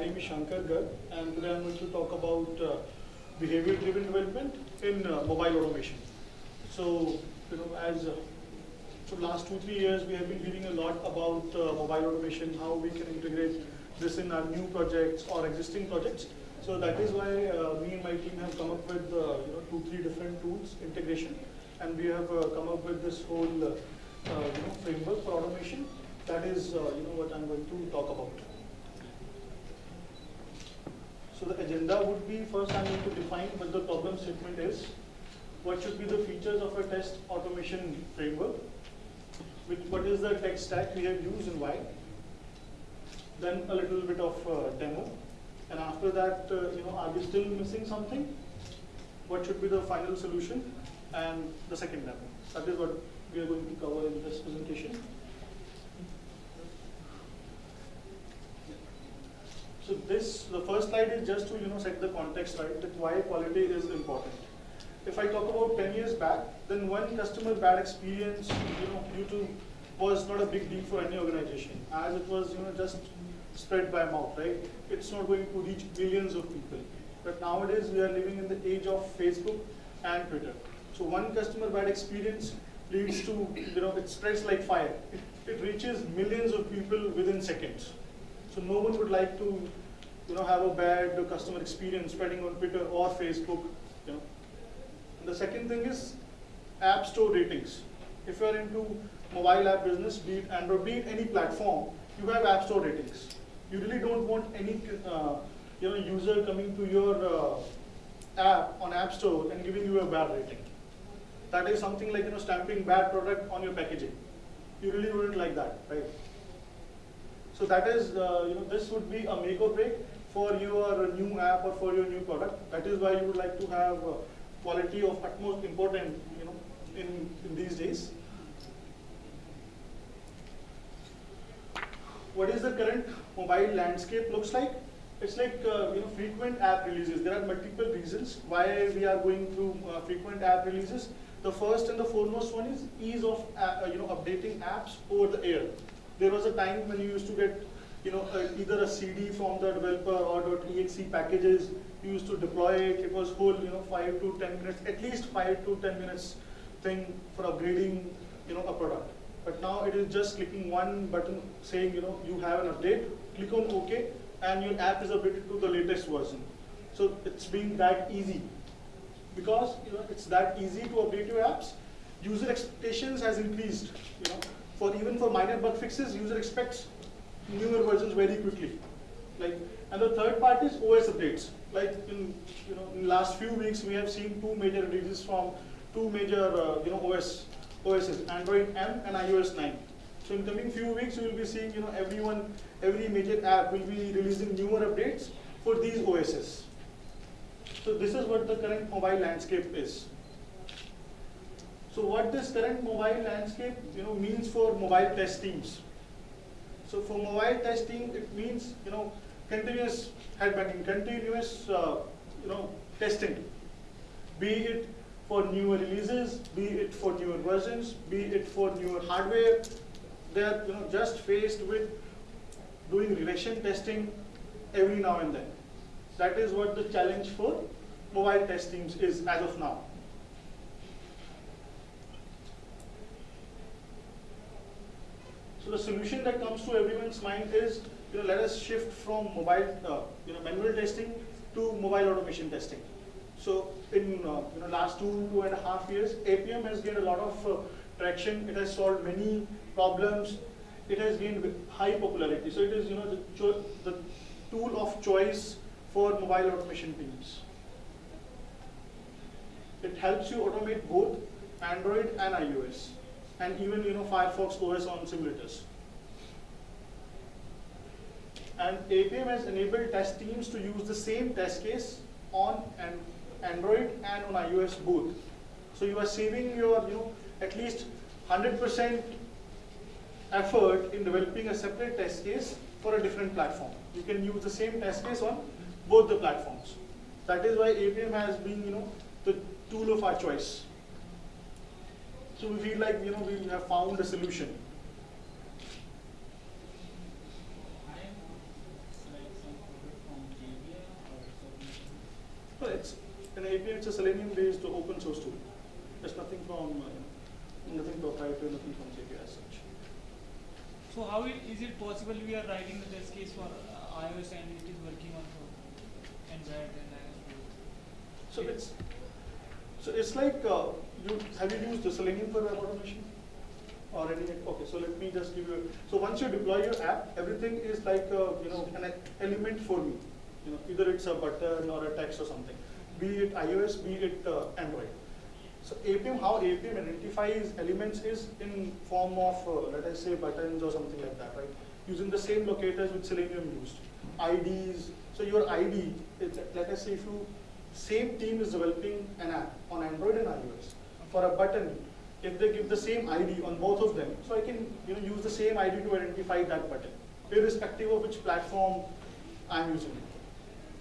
name is Shankar Garg, and today I'm going to talk about uh, behavior-driven development in uh, mobile automation. So, you know, as uh, for last two three years, we have been hearing a lot about uh, mobile automation, how we can integrate this in our new projects or existing projects. So that is why uh, me and my team have come up with uh, you know two three different tools integration, and we have uh, come up with this whole you know framework for automation. That is you know what I'm going to talk about. So the agenda would be first I'm going to define what the problem statement is, what should be the features of a test automation framework, what is the tech stack we have used and why, then a little bit of uh, demo, and after that, uh, you know, are we still missing something? What should be the final solution? And the second demo. That is what we are going to cover in this presentation. So this, the first slide is just to you know set the context right, that why quality is important. If I talk about 10 years back, then one customer bad experience, you know, due to was not a big deal for any organization, as it was you know just spread by mouth, right? It's not going to reach billions of people. But nowadays we are living in the age of Facebook and Twitter. So one customer bad experience leads to, you know, it spreads like fire. It, it reaches millions of people within seconds. So no one would like to, you know, have a bad customer experience spreading on Twitter or Facebook, you know. And the second thing is app store ratings. If you are into mobile app business, be it Android, be it any platform, you have app store ratings. You really don't want any uh, you know, user coming to your uh, app on App Store and giving you a bad rating. That is something like you know stamping bad product on your packaging. You really wouldn't like that, right? So that is, uh, you know, this would be a make or break for your new app or for your new product. That is why you would like to have uh, quality of utmost importance you know, in, in these days. What is the current mobile landscape looks like? It's like uh, you know frequent app releases. There are multiple reasons why we are going through uh, frequent app releases. The first and the foremost one is ease of uh, you know updating apps over the air. There was a time when you used to get you know uh, either a CD from the developer or .exe packages. Used to deploy it. It was whole you know five to ten minutes, at least five to ten minutes thing for upgrading you know a product. But now it is just clicking one button saying you know you have an update. Click on OK and your app is updated to the latest version. So it's been that easy. Because you know it's that easy to update your apps, user expectations has increased. You know, for even for minor bug fixes, user expects newer versions very quickly. Like, and the third part is OS updates. Like in you know in last few weeks, we have seen two major releases from two major uh, you know OS OSs, Android M and iOS 9. So in coming few weeks, you will be seeing, you know, everyone, every major app will be releasing newer updates for these OSs. So this is what the current mobile landscape is. So what this current mobile landscape, you know, means for mobile test teams. So for mobile testing, it means, you know, continuous headbanging, continuous, uh, you know, testing. Be it for newer releases, be it for newer versions, be it for newer hardware, they're you know, just faced with doing regression testing every now and then. That is what the challenge for mobile test teams is as of now. So the solution that comes to everyone's mind is, you know, let us shift from mobile, uh, you know, manual testing to mobile automation testing. So in uh, you know last two two and a half years, Appium has gained a lot of uh, traction. It has solved many problems. It has gained high popularity. So it is you know the, the tool of choice for mobile automation teams. It helps you automate both Android and iOS, and even you know Firefox OS on simulators. And Appium has enabled test teams to use the same test case on an Android and on iOS both. So you are saving your, you know, at least 100% effort in developing a separate test case for a different platform. You can use the same test case on both the platforms. That is why Appium has been, you know, the tool of our choice. So we feel like, you know, we have found a solution. A Selenium-based open source tool. There's nothing from, uh, nothing proprietary, nothing from JK as such. So how is it possible we are writing the test case for uh, iOS and it is working on for Android and iOS? So it's, so it's like, uh, you, have you used the Selenium for web automation? Or any, okay, so let me just give you, a, so once you deploy your app, everything is like, uh, you know, an element for me. You know, either it's a button or a text or something, be it iOS, be it uh, Android. So Appium, how Appium identifies elements is in form of, uh, let us say buttons or something like that, right? Using the same locators which Selenium used. IDs, so your ID, let us say if you, same team is developing an app on Android and iOS. For a button, if they give the same ID on both of them, so I can you know, use the same ID to identify that button, irrespective of which platform I'm using.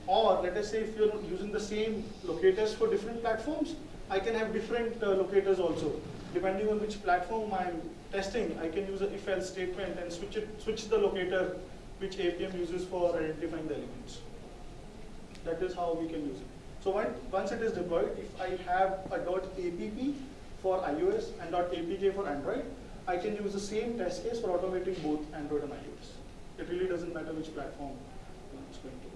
Or let us say if you're using the same locators for different platforms, I can have different uh, locators also. Depending on which platform I'm testing, I can use a if-else statement and switch it, switch the locator which Appium uses for identifying the elements. That is how we can use it. So when, once it is deployed, if I have a .app for iOS and .apk for Android, I can use the same test case for automating both Android and iOS. It really doesn't matter which platform you know, it's going to.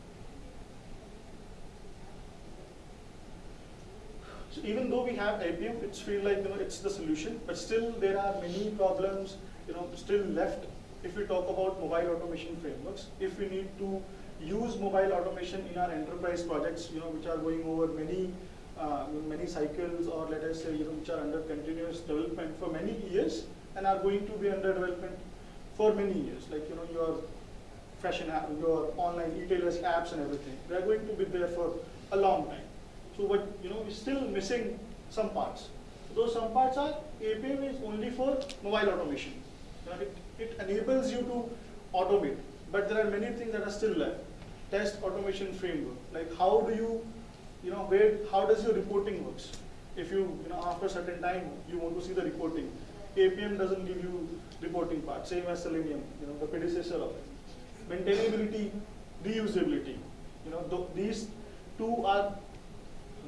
So even though we have Appium, it's feel like you know it's the solution, but still there are many problems you know still left if we talk about mobile automation frameworks. If we need to use mobile automation in our enterprise projects, you know, which are going over many uh, many cycles, or let us say you know which are under continuous development for many years and are going to be under development for many years, like you know your fashion app, your online retailers apps and everything. They are going to be there for a long time. So what you know, we're still missing some parts. Those some parts are Appium is only for mobile automation. Know, it, it enables you to automate, but there are many things that are still left. Test automation framework, like how do you, you know, where how does your reporting works? If you, you know, after a certain time you want to see the reporting, Appium doesn't give you reporting part, same as Selenium, you know, the predecessor of it. Maintainability, reusability, you know, th these two are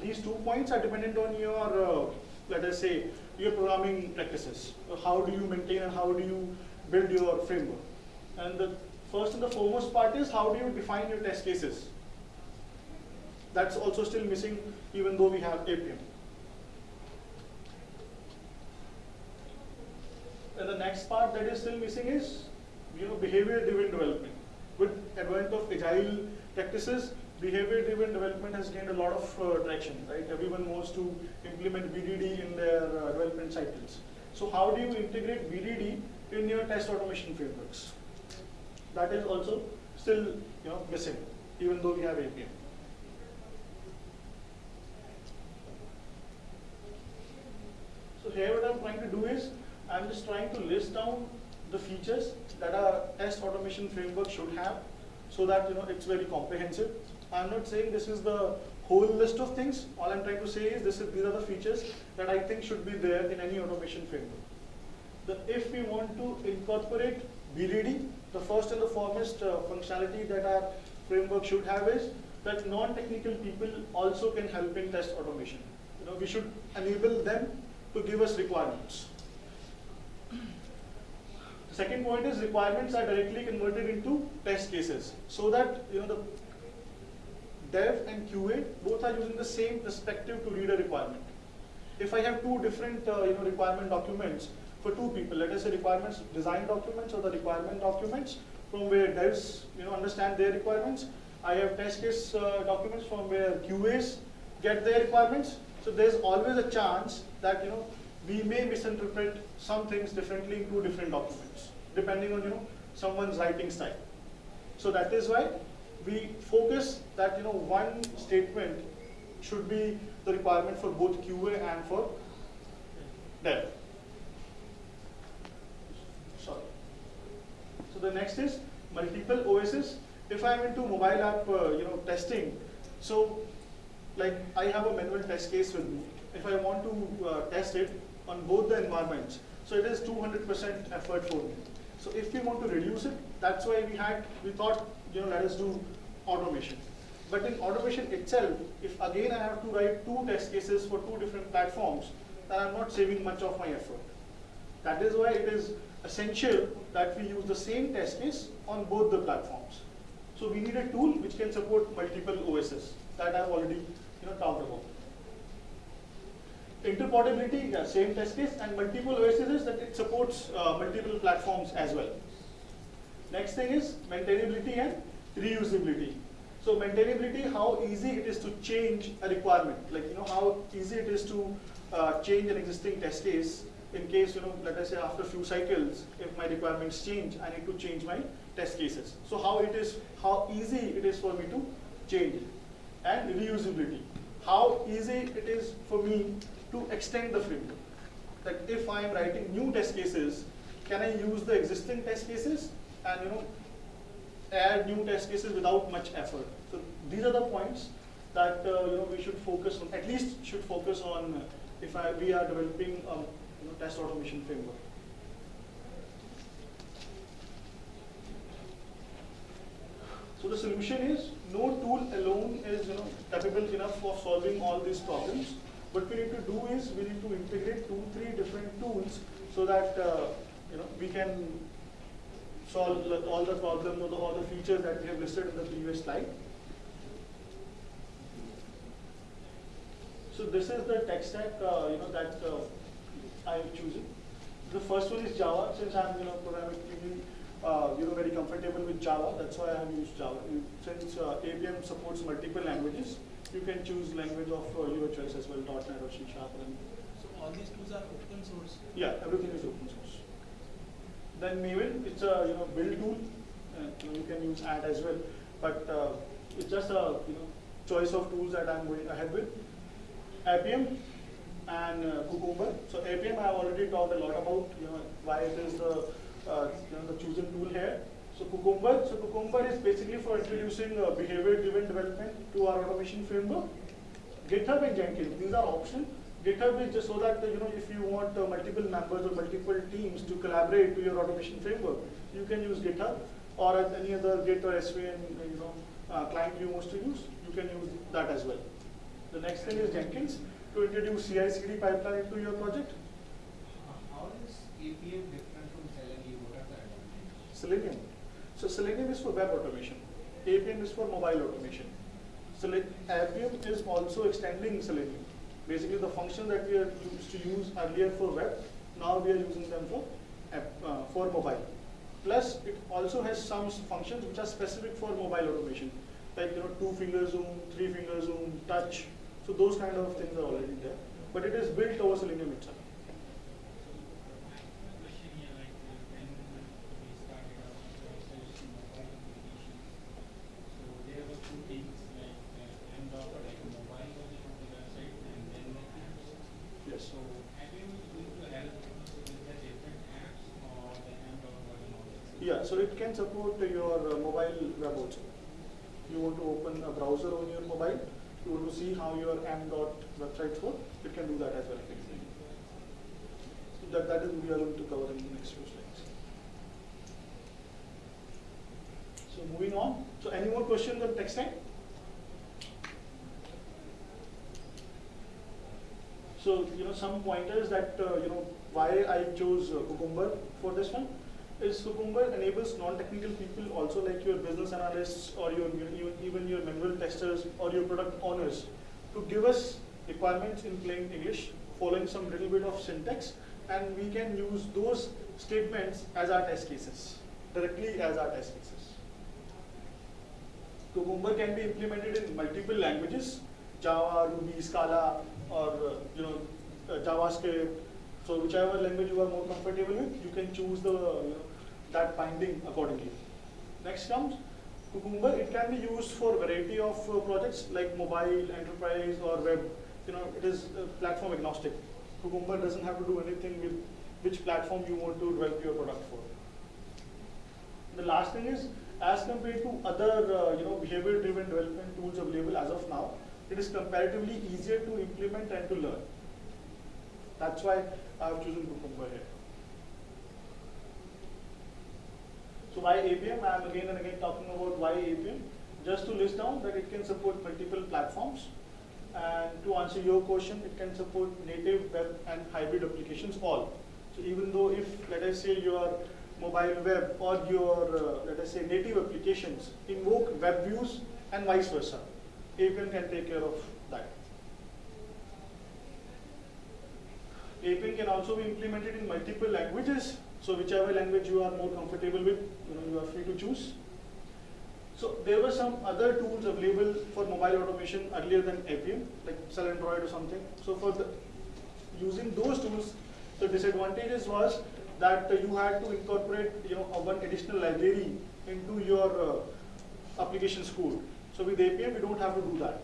these two points are dependent on your, uh, let us say, your programming practices. Uh, How do you maintain and how do you build your framework? And the first and the foremost part is how do you define your test cases? That's also still missing even though we have Appium. And the next part that is still missing is, you know, behavior-driven development. With advent of agile practices, behavior-driven development has gained a lot of uh, traction, right? Everyone wants to implement BDD in their uh, development cycles. So how do you integrate BDD in your test automation frameworks? That is also still, you know, missing, even though we have Appium. So here what I'm trying to do is, I'm just trying to list down the features that a test automation framework should have so that you know it's very comprehensive. I'm not saying this is the whole list of things. All I'm trying to say is this is, these are the features that I think should be there in any automation framework. The, if we want to incorporate BDD, the first and the foremost uh, functionality that our framework should have is that non-technical people also can help in test automation. You know, we should enable them to give us requirements. The second point is requirements are directly converted into test cases so that you know the dev and QA both are using the same perspective to read a requirement. If I have two different uh, you know requirement documents for two people, let us say requirements design documents or the requirement documents from where devs you know understand their requirements. I have test case uh, documents from where QAs get their requirements. So there's always a chance that you know we may misinterpret some things differently in two different documents, depending on you know someone's writing style. So that is why we focus that you know one statement should be the requirement for both QA and for dev. Sorry. So the next is multiple OSs. If I'm into mobile app, uh, you know, testing, so like I have a manual test case with me. If I want to uh, test it on both the environments, so it is 200% effort for me. So if we want to reduce it, that's why we had, we thought, you know, let us do automation. But in automation itself, if again I have to write two test cases for two different platforms, then I'm not saving much of my effort. That is why it is essential that we use the same test case on both the platforms. So we need a tool which can support multiple OSs that I've already you know, talked about. Interportability, yeah, same test case, and multiple OSs is that it supports uh, multiple platforms as well. Next thing is maintainability and reusability. So maintainability, how easy it is to change a requirement, like you know how easy it is to uh, change an existing test case in case you know, let us say after a few cycles, if my requirements change, I need to change my test cases. So how it is, how easy it is for me to change, and reusability, how easy it is for me to extend the framework. That if I am writing new test cases, can I use the existing test cases and you know add new test cases without much effort? So these are the points that uh, you know we should focus on. At least should focus on uh, if I, we are developing a you know, test automation framework. So the solution is no tool alone is you know capable enough of solving all these problems. What we need to do is we need to integrate two, three different tools so that uh, you know we can solve all the problems or all the features that we have listed in the previous slide. So this is the tech stack uh, you know that uh, I am choosing. The first one is Java. Since I'm you know programming uh, you know very comfortable with Java, that's why I have used Java. Since uh, Appium supports multiple languages, you can choose language of uh, your choice as well, .NET or C Sharp. And So all these tools are open source. yeah, everything is open source. Then Maven, it's a you know build tool. You, can use Ant as well, but uh, it's just a you know choice of tools that I'm going ahead with. Appium and uh, Cucumber. So Appium I have already talked a lot about. You know why it is the uh, you know the chosen tool here. So Cucumber, so Cucumber is basically for introducing uh, behavior-driven development to our automation framework. GitHub and Jenkins, these are options. GitHub is just so that you know if you want uh, multiple members or multiple teams to collaborate to your automation framework, you can use GitHub or any other Git or SVN you know uh, client you want to use, you can use that as well. The next thing is Jenkins to introduce CI/CD pipeline to your project. How is Appium different from Selenium? What are the advantages? Selenium. So Selenium is for web automation. Appium is for mobile automation. Sele- Appium is also extending Selenium. Basically, the function that we used to use earlier for web, now we are using them for app, uh, for mobile. Plus, it also has some functions which are specific for mobile automation, like you know, two finger zoom, three finger zoom, touch. So those kind of things are already there. But it is built over Selenium itself. Question here, like when we started our research in mobile application, so there were two things like uh, MDOT, like a mobile version of the website, and then the apps. Yes. So Appium is going to help with the different apps or the MDOT version of it. Yeah, so it can support your uh, mobile web also. You want to open a browser on your mobile, you want to see how your m dot websites work, it can do that as well. So that, that is we are going to cover in the next few slides. So moving on, so any more questions on text time? So, you know, some pointers that, uh, you know, why I chose uh, Cucumber for this one is Cucumber enables non-technical people also like your business analysts or your, your even your manual testers or your product owners to give us requirements in plain English following some little bit of syntax and we can use those statements as our test cases, directly as our test cases. Cucumber can be implemented in multiple languages, Java, Ruby, Scala, or uh, you know uh, JavaScript. So whichever language you are more comfortable with, you can choose the you know, that binding accordingly. Next comes Cucumber. It can be used for variety of uh, projects like mobile, enterprise, or web. You know, it is uh, platform agnostic. Cucumber doesn't have to do anything with which platform you want to develop your product for. The last thing is, as compared to other uh, you know behavior-driven development tools available as of now, it is comparatively easier to implement and to learn. That's why I have chosen Cucumber here. So why Appium? I am again and again talking about why Appium. just to list down that it can support multiple platforms. And to answer your question, it can support native web and hybrid applications all. So even though if, let us say, your mobile web or your, uh, let us say, native applications invoke web views and vice versa, Appium can take care of Appium can also be implemented in multiple languages. So whichever language you are more comfortable with, you know, you are free to choose. So there were some other tools available for mobile automation earlier than Appium, like Selendroid or something. So for the, using those tools, the disadvantages was that uh, you had to incorporate, you know, one additional library into your uh, code. So with Appium, we don't have to do that.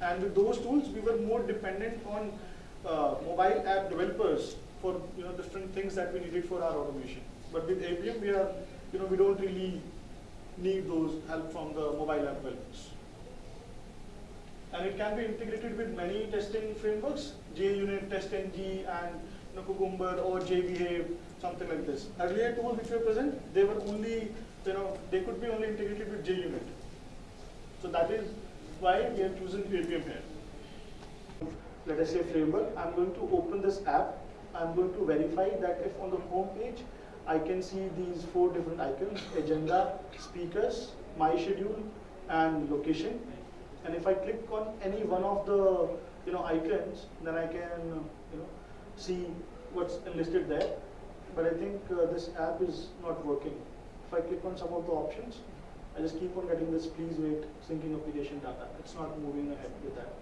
And with those tools, we were more dependent on uh, mobile app developers for you know different things that we needed for our automation. But with Appium, we are you know we don't really need those help from the mobile app developers. And it can be integrated with many testing frameworks, JUnit, TestNG, and you know, Cucumber or JBehave, something like this. Earlier tools which were present, they were only, you know, they could be only integrated with JUnit. So that is why we are choosing Appium here. Let us say framework. I'm going to open this app. I'm going to verify that if on the home page I can see these four different icons, agenda, speakers, my schedule, and location. And if I click on any one of the you know icons, then I can you know see what's listed there. But I think uh, this app is not working. If I click on some of the options, I just keep on getting this please wait syncing application data. It's not moving ahead with that.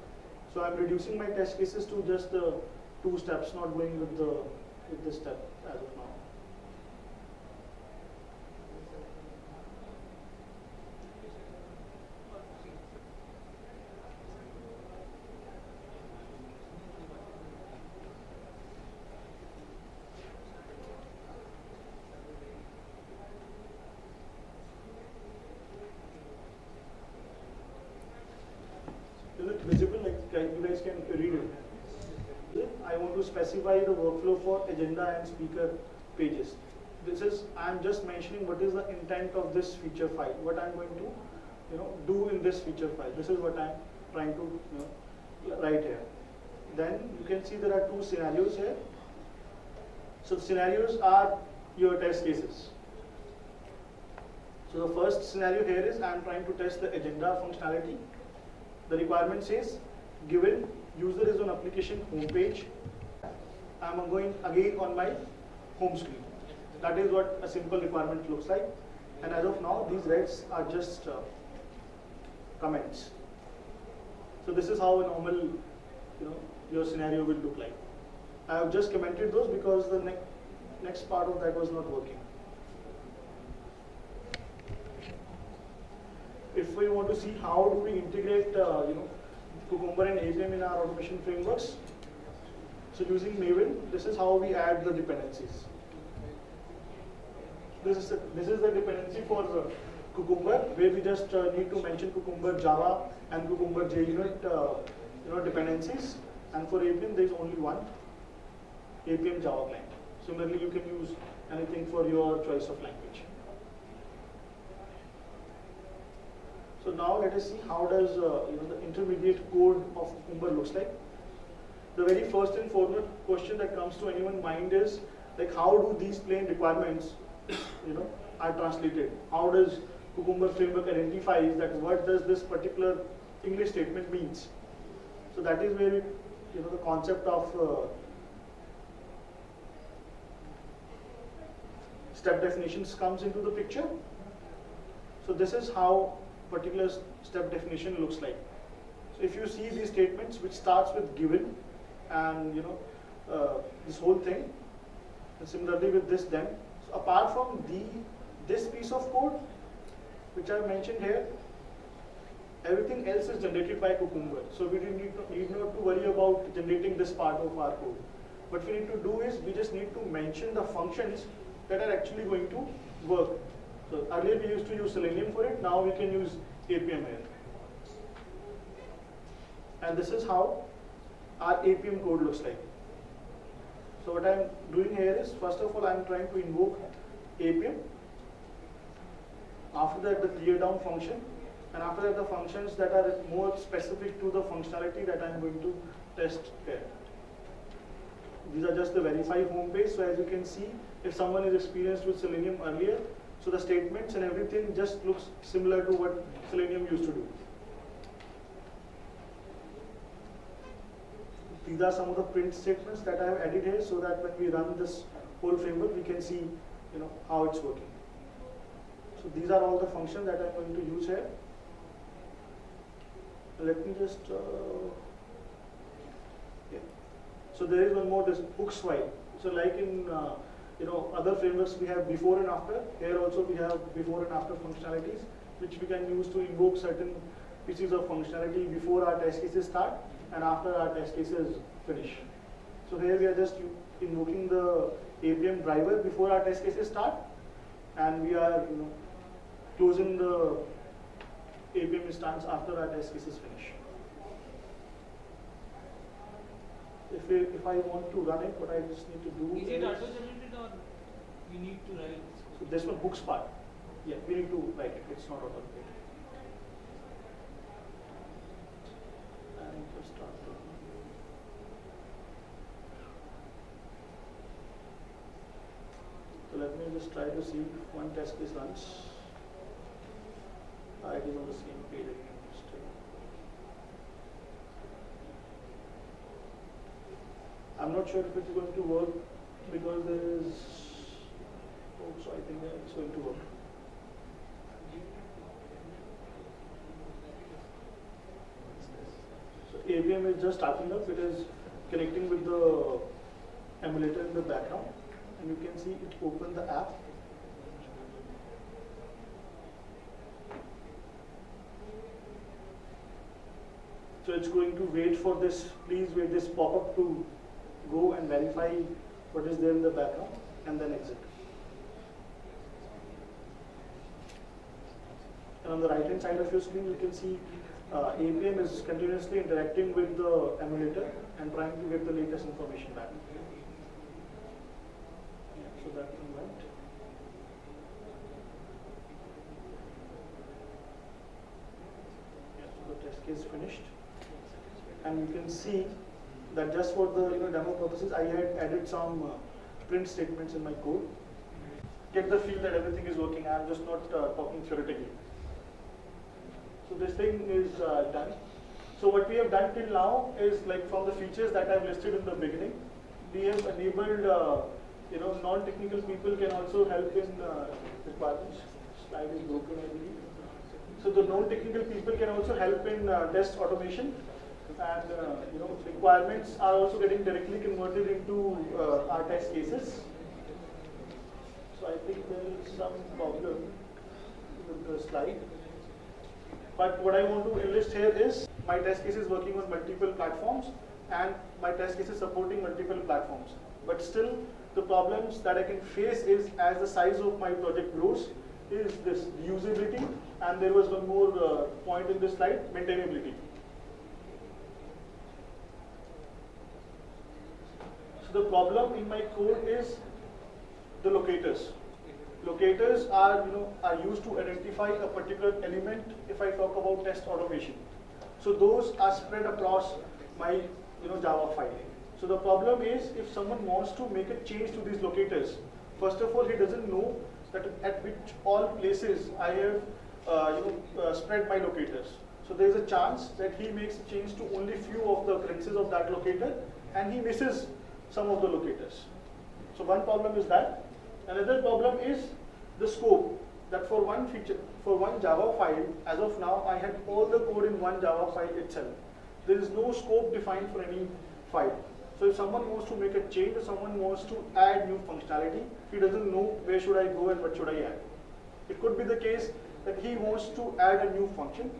So I'm reducing my test cases to just the two steps, not going with the with this step as of now. Is it visible? Like can- you guys can read it. I want to specify the workflow for agenda and speaker pages. This is I'm just mentioning what is the intent of this feature file. What I'm going to, you know, do in this feature file. This is what I'm trying to you know, write here. Then you can see there are two scenarios here. So scenarios are your test cases. So the first scenario here is I'm trying to test the agenda functionality. The requirement says given user is on application homepage, I'm going again on my home screen. That is what a simple requirement looks like. And as of now, these reds are just uh, comments. So this is how a normal, you know, your scenario will look like. I have just commented those because the ne next part of that was not working. If we want to see how do we integrate, uh, you know, Cucumber and Appium in our automation frameworks, so using Maven, this is how we add the dependencies. This is the, this is the dependency for uh, Cucumber, where we just uh, need to mention Cucumber Java and Cucumber JUnit, uh, you know, dependencies. And for Appium, there is only one Appium Java client. Similarly, you can use anything for your choice of language. So now let us see how does uh, you know the intermediate code of Cucumber looks like. The very first and foremost question that comes to anyone's mind is like how do these plain requirements you know are translated? How does Cucumber framework identifies that what does this particular English statement means? So that is where it, you know the concept of uh, step definitions comes into the picture. So this is how particular step definition looks like. So if you see these statements which starts with given and you know uh, this whole thing. And similarly with this then. So apart from the this piece of code which I mentioned here everything else is generated by Cucumber. So we need, to, need not to worry about generating this part of our code. What we need to do is we just need to mention the functions that are actually going to work. So earlier we used to use Selenium for it, now we can use Appium here. And this is how our Appium code looks like. So what I'm doing here is, first of all, I'm trying to invoke Appium. After that, the clear down function. And after that, the functions that are more specific to the functionality that I'm going to test here. These are just the verify home page. So as you can see, if someone is experienced with Selenium earlier, so the statements and everything just looks similar to what Selenium used to do. These are some of the print statements that I have added here so that when we run this whole framework, we can see you know, how it's working. So these are all the functions that I'm going to use here. Let me just, uh, yeah. So there is one more, this hooks file. So like in, uh, you know, other frameworks we have before and after. Here also we have before and after functionalities, which we can use to invoke certain pieces of functionality before our test cases start and after our test cases finish. So here we are just invoking the Appium driver before our test cases start, and we are you know, closing the Appium instance after our test cases finish. If, we, if I want to run it, what I just need to do Is it auto-generated or we need to write? so this one hooks part. Yeah, we need to write it. It's not automated. So let me just try to see if one test is runs. Ah, it is on the same page again. I'm not sure if it's going to work because there is. Oh, so I think it's going to work. So Appium is just starting up. It is connecting with the emulator in the background, and you can see it open the app. So it's going to wait for this, please wait this pop-up to go and verify what is there in the background and then exit. And on the right hand side of your screen, you can see uh, Appium is continuously interacting with the emulator and trying to get the latest information back. So that one went. Yeah, so the test case finished. And you can see that just for the you know, demo purposes, I had added some uh, print statements in my code. Get the feel that everything is working. I'm just not uh, talking theoretically. So this thing is uh, done. So what we have done till now is like from the features that I've listed in the beginning, we have enabled, uh, you know, non-technical people can also help in uh, requirements. Slide is broken, I believe. So the non-technical people can also help in uh, test automation and uh, you know requirements are also getting directly converted into uh, our test cases. So I think there is some problem with the slide. But what I want to enlist here is my test case is working on multiple platforms and my test case is supporting multiple platforms. But still, the problems that I can face is as the size of my project grows, is this usability and there was one more uh, point in this slide, maintainability. So the problem in my code is the locators. Locators are, you know, are used to identify a particular element if I talk about test automation. So those are spread across my, you know, Java file. So the problem is if someone wants to make a change to these locators, first of all, he doesn't know that at which all places I have, uh, you know, uh, spread my locators. So there is a chance that he makes a change to only few of the occurrences of that locator and he misses some of the locators. So one problem is that. Another problem is the scope. That for one feature, for one Java file, as of now, I had all the code in one Java file itself. There is no scope defined for any file. So if someone wants to make a change or someone wants to add new functionality, he doesn't know where should I go and what should I add. It could be the case that he wants to add a new function,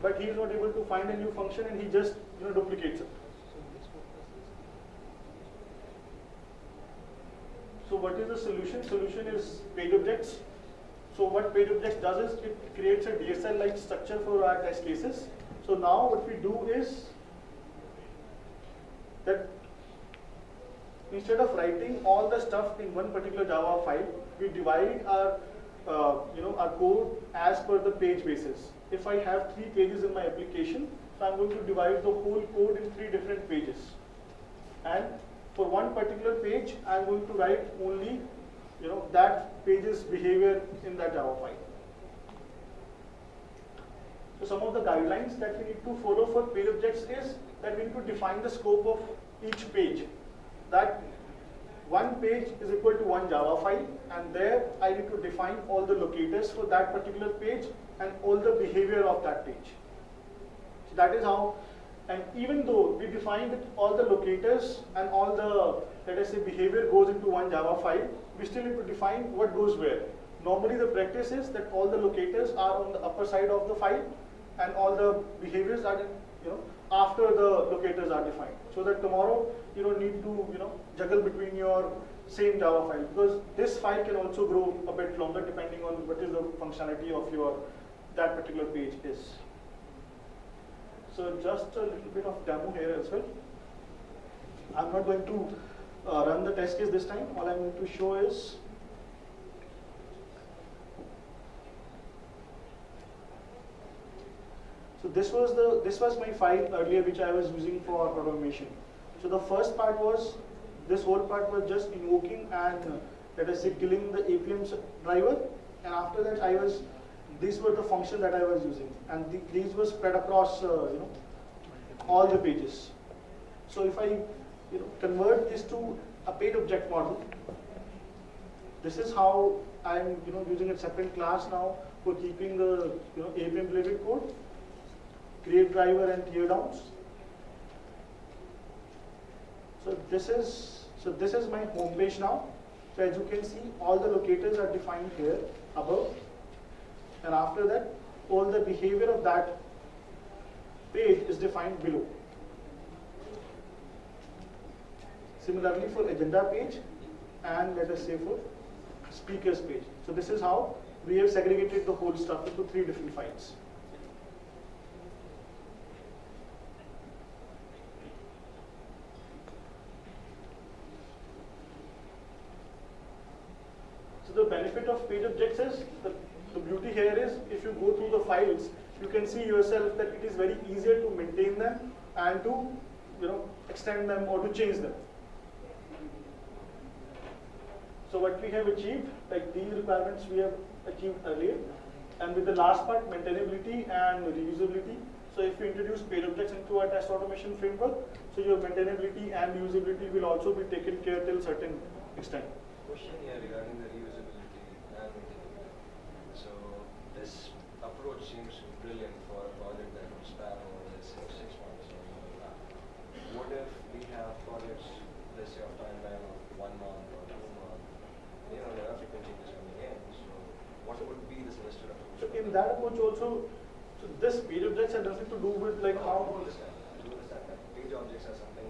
but he is not able to find a new function and he just you know duplicates it. So what is the solution? Solution is page objects. So what page objects does is it creates a DSL-like structure for our test cases. So now what we do is that instead of writing all the stuff in one particular Java file, we divide our uh, you know our code as per the page basis. if I have three pages in my application, so I'm going to divide the whole code in three different pages. And for one particular page, I'm going to write only, you know, that page's behavior in that Java file. So some of the guidelines that we need to follow for page objects is that we need to define the scope of each page. That one page is equal to one Java file and there I need to define all the locators for that particular page and all the behavior of that page. So that is how, and even though we define that all the locators and all the, let us say, behavior goes into one Java file, we still need to define what goes where. Normally the practice is that all the locators are on the upper side of the file and all the behaviors are, you know, after the locators are defined. So that tomorrow you don't need to, you know, juggle between your same Java file because this file can also grow a bit longer depending on what is the functionality of your, that particular page is. So just a little bit of demo here as well. I'm not going to uh, run the test case this time. All I'm going to show is So this was the this was my file earlier which I was using for automation. So the first part was this whole part was just invoking and uh, let us say killing the Appium driver, and after that I was these were the functions that I was using, and the, these were spread across uh, you know all the pages. So if I you know convert this to a page object model, this is how I'm you know using a separate class now for keeping the you know Appium related code create driver and tear downs. So this is so this is my home page now. So as you can see, all the locators are defined here above, and after that, all the behavior of that page is defined below. Similarly for agenda page, and let us say for speakers page. So this is how we have segregated the whole stuff into three different files. So the benefit of page objects is, the, the beauty here is, if you go through the files, you can see yourself that it is very easier to maintain them and to, you know, extend them or to change them. So what we have achieved, like these requirements we have achieved earlier, and with the last part, maintainability and reusability. So if you introduce page objects into a test automation framework, so your maintainability and reusability will also be taken care till certain extent. Question here regarding the reusability and maintenance. So this approach seems brilliant for a project that would span over let's say six months or more than that. What if we have projects, let's say of timeline of one month or two months? You know, there are frequent changes coming in, so what would be the semester approach? So in that approach also, so this page objects has nothing to do with like I how. do understand, I understand that page objects are something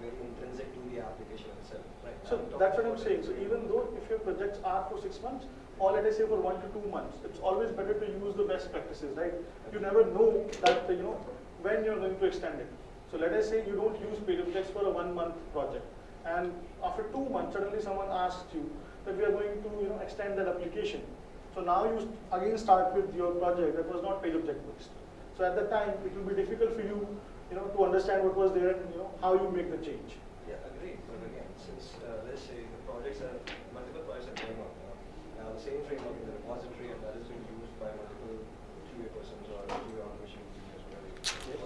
very intrinsic to the application itself, right? So that's what I'm saying. So even though if your projects are for six months, or let us say for one to two months, it's always better to use the best practices, right? You never know that, you know, when you're going to extend it. So let us say you don't use page objects for a one month project. And after two months, suddenly someone asks you that we are going to, you know, extend that application. So now you again start with your project that was not page object based. So at that time, it will be difficult for you, you know, to understand what was there and, you know, how you make the change. Yeah, agreed. But again, since uh, let's say the projects are multiple projects are going on, you know, now the same framework in the repository and that is being used by multiple QA persons or QA automation engineers, whatever. Yes.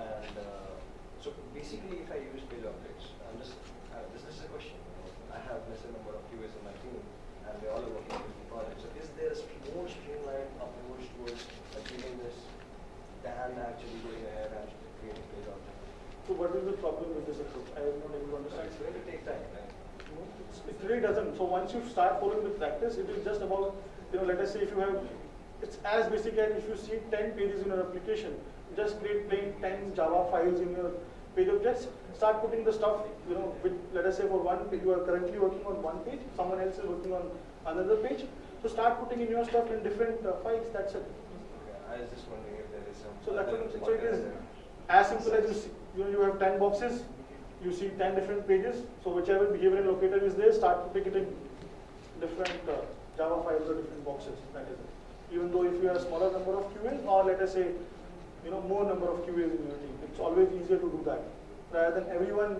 And uh, so basically, if I use page objects, I'm just uh, this, this is a question. I have lesser number of QAs in my team, and they all are working So is there a more streamlined approach towards achieving this than actually going ahead and creating page objects? So what is the problem with this approach? I am not able to understand. it's going to take time, right? No, It really doesn't. So once you start following the practice, it is just about, you know, let us say if you have, it's as basic as if you see 10 pages in your application, just create plain 10 Java files in your page objects, start putting the stuff, you know, with, let us say for one, page, you are currently working on one page, someone else is working on another page. So start putting in your stuff in different uh, files, that's it. Okay, I was just wondering if there is some. So that's what I'm saying. So it is as simple as you see, you know, you have 10 boxes, you see 10 different pages. So whichever behavioral locator is there, start putting it in different uh, Java files or different boxes. That is it. even though if you have a smaller number of QAs, or let us say, you know, more number of QAs in your team, it's always easier to do that rather than everyone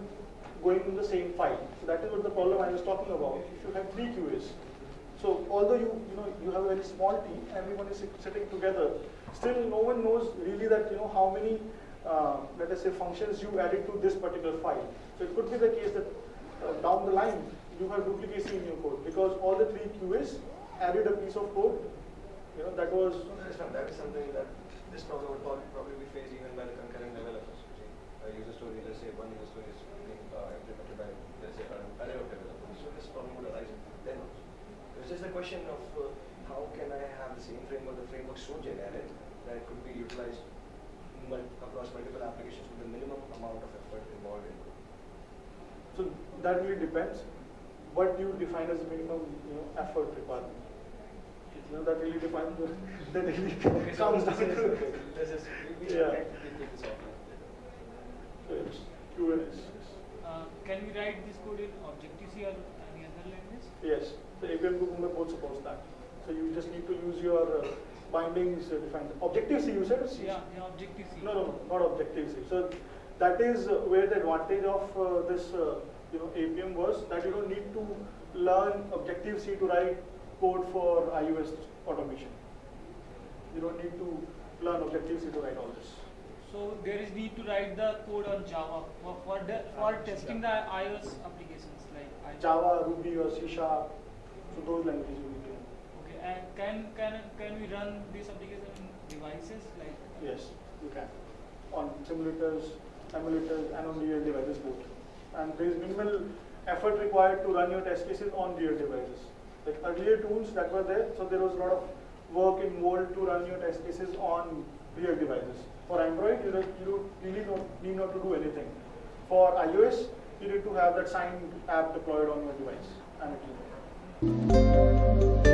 going in the same file. So that is what the problem I was talking about. If you have three QAs, so although you you know you have a very small team, everyone is sitting together, still no one knows really that you know how many uh, let us say functions you added to this particular file. So it could be the case that uh, down the line you have duplicacy in your code because all the three QAs added a piece of code, you know that was that is, something that this problem would probably, probably be faced even by the concurrent developers. A user story, let's say one user story is being uh, implemented by, let's say, array of developers. So this problem would arise then also. It's just a question of uh, how can I have the same framework, the framework so generic that it could be utilized mul- across multiple applications with the minimum amount of effort involved in it. So that really depends. What do you define as minimum, you know, effort requirement. You know, that really defines. The, that really Okay, so comes down this is- to. let's just, we, we Yeah. can take this offline later. So it's QNS. Uh, can we write this code in Objective-C or any other language? Yes. So Appium Cucumber both supports that. So you just need to use your uh, bindings uh, defined. Objective C, you said? C? Yeah, yeah, Objective-C. No, no, not Objective C. So that is uh, where the advantage of uh, this, uh, you know, Appium was that you don't need to learn Objective C to write code for iOS automation. You don't need to learn Objective C to write all this. So there is need to write the code on Java for for, the, for testing the iOS applications like I- Java, Ruby, or C Sharp. So those languages you need to know. Okay, and can can can we run this application in devices like? Yes, you can. On simulators, emulators, and on real devices both. And there is minimal effort required to run your test cases on real devices. Like earlier tools that were there, so there was a lot of work involved to run your test cases on real devices. For Android, you, you really don't need not to do anything. For iOS, you need to have that signed app deployed on your device and it will Música